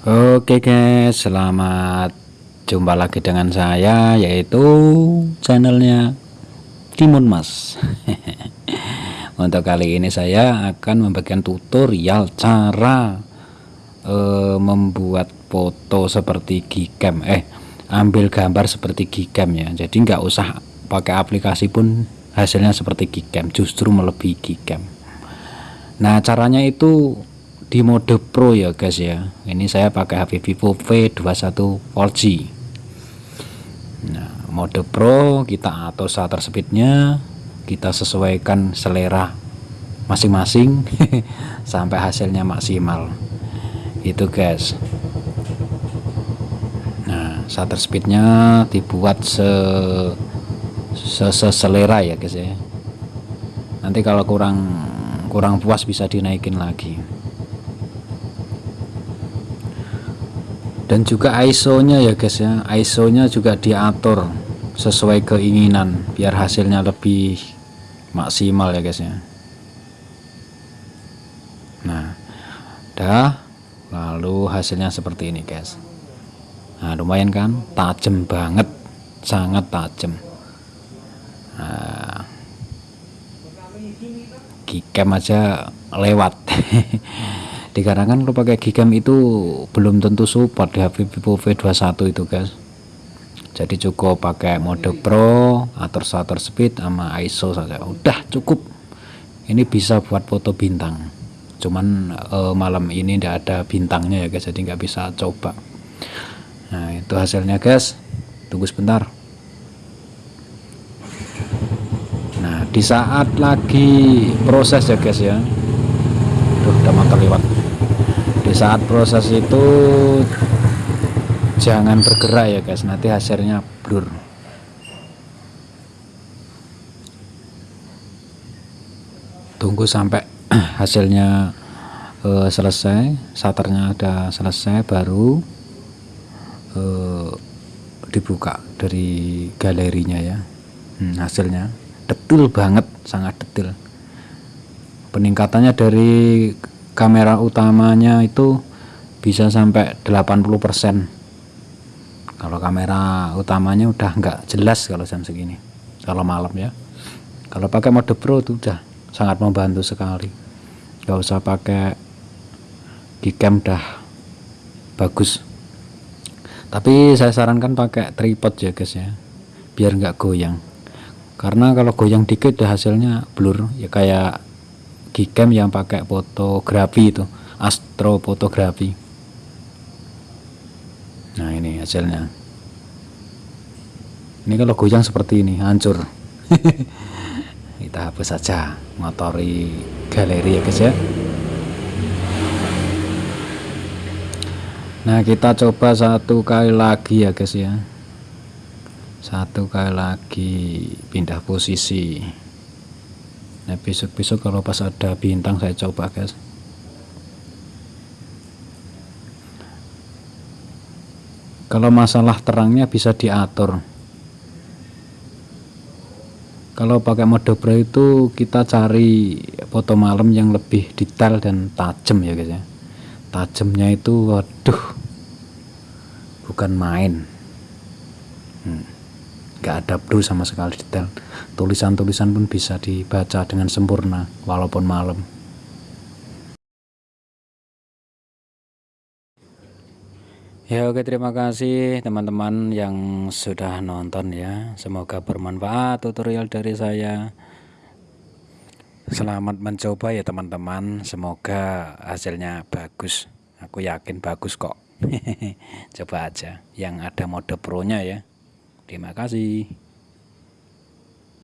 Oke guys, selamat jumpa lagi dengan saya yaitu channelnya Timun Mas. Untuk kali ini saya akan membagikan tutorial cara uh, membuat foto seperti Gcam, eh ambil gambar seperti Gcam ya. Jadi nggak usah pakai aplikasi pun hasilnya seperti Gcam, justru melebihi Gcam. Nah caranya itu di mode Pro ya guys ya. Ini saya pakai HP Vivo V21 4G nah mode Pro kita atur shutter speednya kita sesuaikan selera masing-masing sampai hasilnya maksimal. Itu guys. Nah shutter speednya dibuat se selera ya guys ya. Nanti kalau kurang kurang puas bisa dinaikin lagi dan juga ISO nya ya guys ya. ISO nya juga diatur sesuai keinginan biar hasilnya lebih maksimal ya guys ya. Nah dah. Lalu hasilnya seperti ini guys. Nah lumayan kan? Tajam banget. Sangat tajam. Nah, Gcam aja lewat dikarenakan kalau pakai Gcam itu belum tentu support di HP Vivo V21 itu guys. Jadi cukup pakai mode Pro atur shutter speed sama ISO saja. Udah cukup. Ini bisa buat foto bintang. Cuman eh, malam ini tidak ada bintangnya ya guys jadi nggak bisa coba. Nah itu hasilnya guys. Tunggu sebentar. Nah di saat lagi proses ya guys ya. Duh, udah motor lewat di saat proses itu jangan bergerak ya guys. Nanti hasilnya blur. Tunggu sampai hasilnya uh, selesai shutternya ada selesai baru uh, dibuka dari galerinya ya. Hmm, hasilnya detil banget sangat detil. Peningkatannya dari kamera utamanya itu bisa sampai 80% kalau kamera utamanya udah nggak jelas kalau jam segini kalau malam ya. Kalau pakai mode pro itu udah sangat membantu sekali. Nggak usah pakai Gcam udah bagus. Tapi saya sarankan pakai tripod ya guys ya. Biar nggak goyang. Karena kalau goyang dikit hasilnya blur ya kayak Gcam yang pakai fotografi itu astrofotografi. Nah ini hasilnya. Ini kalau goyang seperti ini hancur. Kita hapus saja motori galeri ya guys ya. Nah kita coba satu kali lagi ya guys ya. Satu kali lagi pindah posisi nah besok-besok kalau pas ada bintang saya coba guys. Kalau masalah terangnya bisa diatur. Kalau pakai mode pro itu kita cari foto malam yang lebih detail dan tajam ya guys ya. Tajamnya itu waduh bukan main. Hmm nggak ada blue sama sekali detail. Tulisan-tulisan pun bisa dibaca dengan sempurna walaupun malam. Ya oke terima kasih teman-teman yang sudah nonton ya. Semoga bermanfaat tutorial dari saya. Selamat mencoba ya teman-teman. Semoga hasilnya bagus. Aku yakin bagus kok. Coba aja yang ada mode pro nya ya Terima kasih.